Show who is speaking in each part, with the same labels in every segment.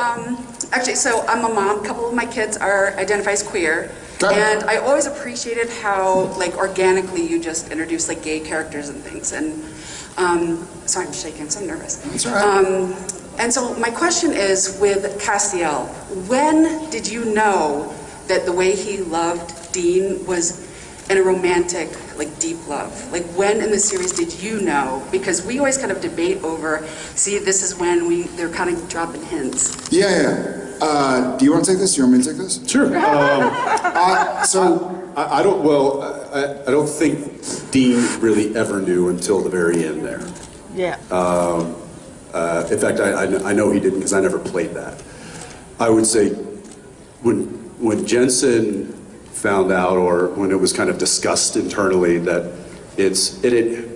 Speaker 1: Um, actually, so I'm a mom. A couple of my kids are identify as queer, and I always appreciated how like organically you just introduce like gay characters and things. And um, sorry, I'm shaking. So I'm nervous.
Speaker 2: That's right.
Speaker 1: Um, and so my question is with Castiel, when did you know that the way he loved Dean was in a romantic, like deep love? Like when in the series did you know? Because we always kind of debate over, see, this is when we, they're kind of dropping hints.
Speaker 2: Yeah, yeah. Uh, do you want to take this? Do you want me to take this?
Speaker 3: Sure. Um,
Speaker 2: Uh, so,
Speaker 3: I, I don't, well, I, I don't think Dean really ever knew until the very end there.
Speaker 4: Yeah.
Speaker 3: Uh, in fact, I, I, I know he didn't because I never played that. I would say when, when Jensen found out or when it was kind of discussed internally that it's, it, it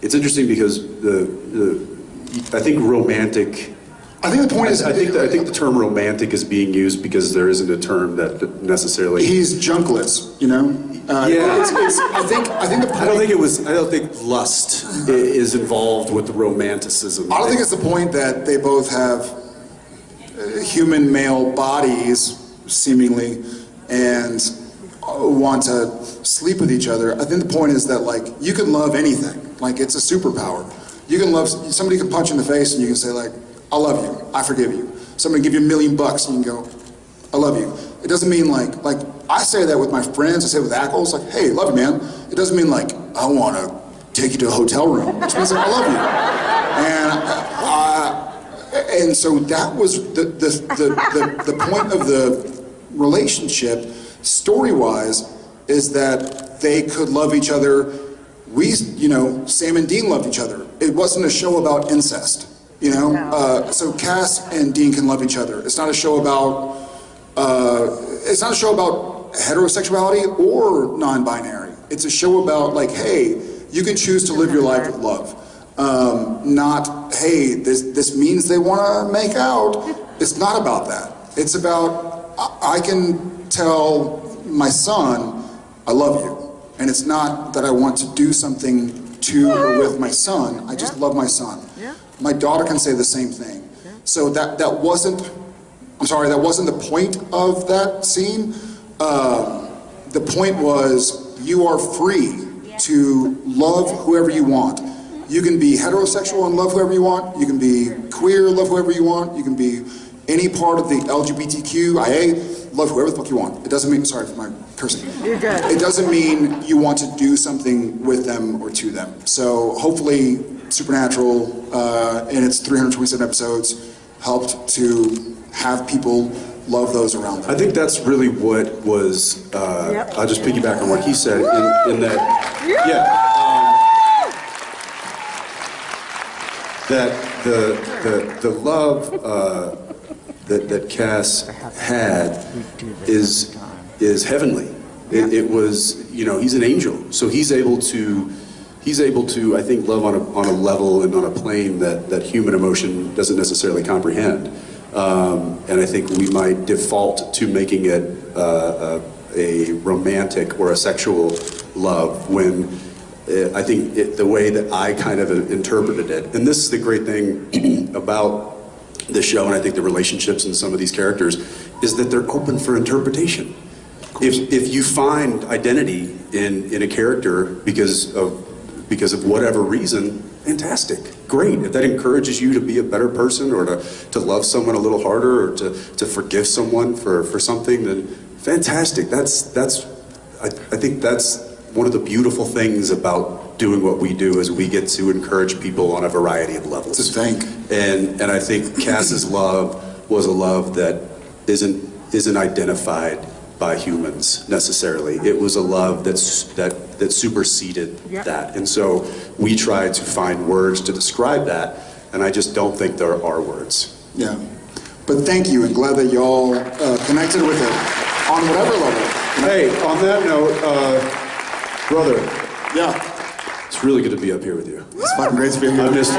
Speaker 3: it's interesting because the, the, I think romantic
Speaker 2: I think the point is,
Speaker 3: I think, I think the term romantic is being used because there isn't a term that necessarily.
Speaker 2: he's junkless, you know? Uh,
Speaker 3: Yeah.
Speaker 2: it's- it's- I think, I think the point...
Speaker 3: I don't think it was. I don't think lust is involved with the romanticism.
Speaker 2: I don't think it's the point that they both have uh, human male bodies, seemingly, and uh, want to sleep with each other. I think the point is that, like, you can love anything. Like, it's a superpower. You can love, somebody can punch you in the face and you can say, like, I love you, I forgive you. Somebody give you a million bucks and you can go, I love you. It doesn't mean like, like, I say that with my friends, I say it with Ackles, like, hey, love you, man. It doesn't mean like, I want to take you to a hotel room. It means like, I love you. And uh, and so that was the, the, the, the, the point of the relationship, story-wise, is that they could love each other. We, you know, Sam and Dean loved each other. It wasn't a show about incest, you know?
Speaker 4: No.
Speaker 2: Uh, so Cass and Dean can love each other. It's not a show about, uh, it's not a show about heterosexuality or non-binary. It's a show about like, hey, you can choose to live your life with love. Um, not, hey, this, this means they want to make out. It's not about that. It's about, I, I can tell my son, I love you. And it's not that I want to do something to or with my son. I just
Speaker 4: Yeah.
Speaker 2: love my son.
Speaker 4: Yeah.
Speaker 2: My daughter can say the same thing. So that, that wasn't, I'm sorry, that wasn't the point of that scene. Um, the point was you are free to love whoever you want. You can be heterosexual and love whoever you want. You can be queer, love whoever you want. You can be any part of the LGBTQIA, love whoever the fuck you want. It doesn't mean, sorry for my cursing.
Speaker 4: You're good.
Speaker 2: It doesn't mean you want to do something with them or to them. So hopefully Supernatural uh, in its 327 episodes helped to have people love those around them.
Speaker 3: I think that's really what was. Uh,
Speaker 4: Yep.
Speaker 3: I'll just piggyback on what he said in, in that. Yeah. um, that the the the love uh, that that Cass had is is heavenly. It, it was you know he's an angel, so he's able to. He's able to, I think, love on a, on a level and on a plane that, that human emotion doesn't necessarily comprehend. Um, and I think we might default to making it uh, a, a romantic or a sexual love when uh, I think it, the way that I kind of interpreted it, and this is the great thing about the show, and I think the relationships in some of these characters, is that they're open for interpretation. If, if you find identity in, in a character because of because of whatever reason, fantastic, great. If that encourages you to be a better person or to, to love someone a little harder or to, to forgive someone for, for something, then fantastic. That's, that's I, I think that's one of the beautiful things about doing what we do is we get to encourage people on a variety of levels.
Speaker 2: To think.
Speaker 3: And, and I think Cass's love was a love that isn't, isn't identified by humans necessarily. It was a love that's, that, that superseded
Speaker 4: Yeah.
Speaker 3: that. And so we try to find words to describe that, and I just don't think there are words.
Speaker 2: Yeah. But thank you, and glad that y'all uh, connected with it on whatever level.
Speaker 3: Hey, on that note, uh, brother,
Speaker 2: Yeah.
Speaker 3: it's really good to be up here with you.
Speaker 2: It's fucking great to be here.
Speaker 3: I missed,